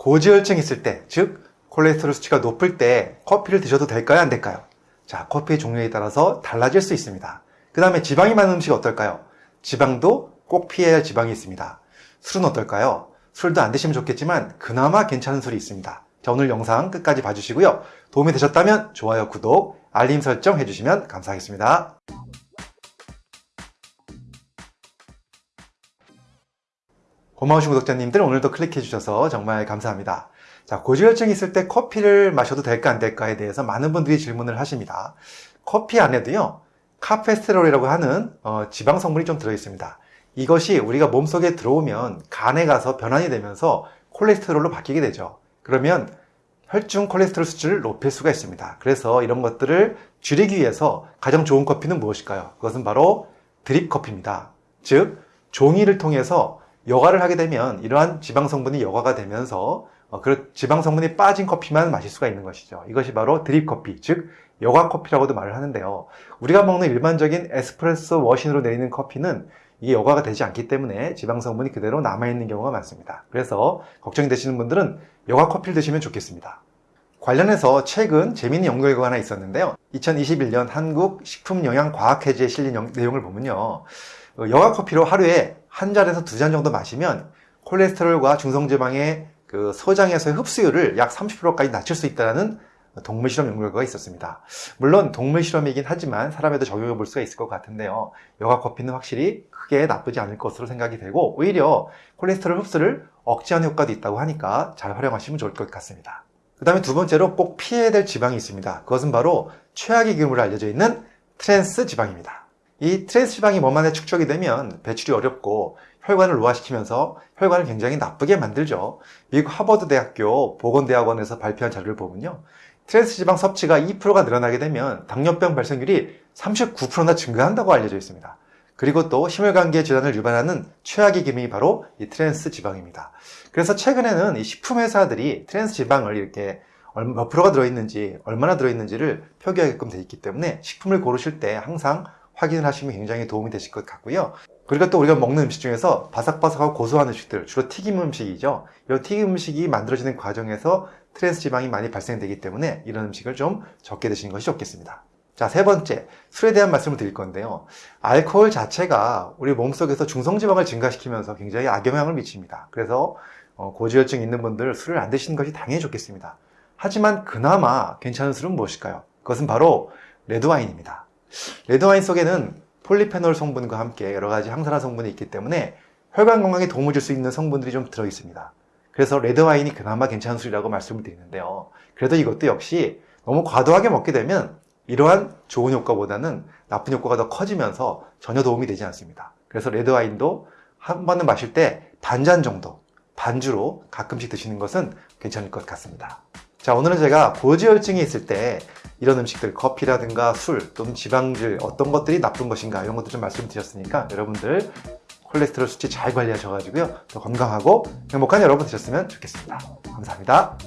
고지혈증 있을 때, 즉 콜레스테롤 수치가 높을 때 커피를 드셔도 될까요? 안 될까요? 자, 커피의 종류에 따라서 달라질 수 있습니다. 그 다음에 지방이 많은 음식 어떨까요? 지방도 꼭 피해야 할 지방이 있습니다. 술은 어떨까요? 술도 안 드시면 좋겠지만 그나마 괜찮은 술이 있습니다. 자, 오늘 영상 끝까지 봐주시고요. 도움이 되셨다면 좋아요, 구독, 알림 설정 해주시면 감사하겠습니다. 고마우신 구독자님들 오늘도 클릭해 주셔서 정말 감사합니다. 자, 고지혈증이 있을 때 커피를 마셔도 될까 안 될까에 대해서 많은 분들이 질문을 하십니다. 커피 안에도요, 카페스테롤이라고 하는 어, 지방 성분이 좀 들어 있습니다. 이것이 우리가 몸속에 들어오면 간에 가서 변환이 되면서 콜레스테롤로 바뀌게 되죠. 그러면 혈중 콜레스테롤 수치를 높일 수가 있습니다. 그래서 이런 것들을 줄이기 위해서 가장 좋은 커피는 무엇일까요? 그것은 바로 드립 커피입니다. 즉, 종이를 통해서 여과를 하게 되면 이러한 지방 성분이 여과가 되면서 어, 그 지방 성분이 빠진 커피만 마실 수가 있는 것이죠. 이것이 바로 드립 커피, 즉 여과 커피라고도 말을 하는데요. 우리가 먹는 일반적인 에스프레소 머신으로 내리는 커피는 이게 여과가 되지 않기 때문에 지방 성분이 그대로 남아있는 경우가 많습니다. 그래서 걱정이 되시는 분들은 여과 커피를 드시면 좋겠습니다. 관련해서 최근 재미있는 연구 결과가 하나 있었는데요. 2021년 한국 식품영양과학회지에 실린 내용을 보면요. 어, 여과 커피로 하루에 한 잔에서 두 잔 정도 마시면 콜레스테롤과 중성지방의 그 소장에서의 흡수율을 약 30%까지 낮출 수 있다는 동물 실험 연구 결과가 있었습니다. 물론 동물 실험이긴 하지만 사람에도 적용해 볼 수가 있을 것 같은데요. 여가 커피는 확실히 크게 나쁘지 않을 것으로 생각이 되고 오히려 콜레스테롤 흡수를 억제하는 효과도 있다고 하니까 잘 활용하시면 좋을 것 같습니다. 그 다음에 두 번째로 꼭 피해야 될 지방이 있습니다. 그것은 바로 최악의 기름으로 알려져 있는 트랜스 지방입니다. 이 트랜스 지방이 몸 안에 축적이 되면 배출이 어렵고 혈관을 노화시키면서 혈관을 굉장히 나쁘게 만들죠. 미국 하버드 대학교 보건대학원에서 발표한 자료를 보면요. 트랜스 지방 섭취가 2%가 늘어나게 되면 당뇨병 발생률이 39%나 증가한다고 알려져 있습니다. 그리고 또 심혈관계 질환을 유발하는 최악의 기름이 바로 이 트랜스 지방입니다. 그래서 최근에는 이 식품 회사들이 트랜스 지방을 이렇게 몇 프로가 들어있는지 얼마나 들어있는지를 표기하게끔 되어 있기 때문에 식품을 고르실 때 항상 확인을 하시면 굉장히 도움이 되실 것 같고요. 그리고 또 우리가 먹는 음식 중에서 바삭바삭하고 고소한 음식들, 주로 튀김 음식이죠. 이런 튀김 음식이 만들어지는 과정에서 트랜스 지방이 많이 발생되기 때문에 이런 음식을 좀 적게 드시는 것이 좋겠습니다. 자, 세 번째, 술에 대한 말씀을 드릴 건데요. 알코올 자체가 우리 몸속에서 중성지방을 증가시키면서 굉장히 악영향을 미칩니다. 그래서 어, 고지혈증 있는 분들 술을 안 드시는 것이 당연히 좋겠습니다. 하지만 그나마 괜찮은 술은 무엇일까요? 그것은 바로 레드와인입니다. 레드와인 속에는 폴리페놀 성분과 함께 여러 가지 항산화 성분이 있기 때문에 혈관 건강에 도움을 줄 수 있는 성분들이 좀 들어 있습니다. 그래서 레드와인이 그나마 괜찮은 술이라고 말씀을 드리는데요. 그래도 이것도 역시 너무 과도하게 먹게 되면 이러한 좋은 효과보다는 나쁜 효과가 더 커지면서 전혀 도움이 되지 않습니다. 그래서 레드와인도 한 번은 마실 때 반 잔 정도 반주로 가끔씩 드시는 것은 괜찮을 것 같습니다. 자 오늘은 제가 고지혈증이 있을 때 이런 음식들 커피라든가 술 또는 지방질 어떤 것들이 나쁜 것인가 이런 것들 좀 말씀드렸으니까 여러분들 콜레스테롤 수치 잘 관리하셔가지고요. 더 건강하고 행복한 여러분 되셨으면 좋겠습니다. 감사합니다